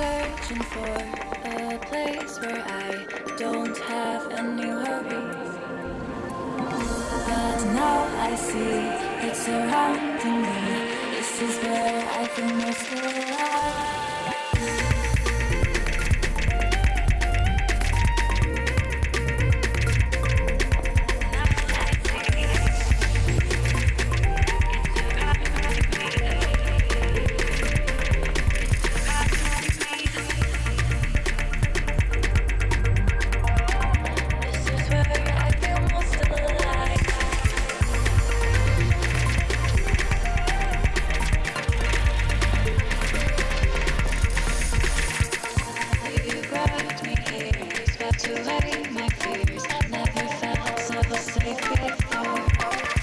searching for a place where I don't have any worries. But now I see it's surrounding me. This is where I feel most alive. Swept away my fears. Never felt so safe before.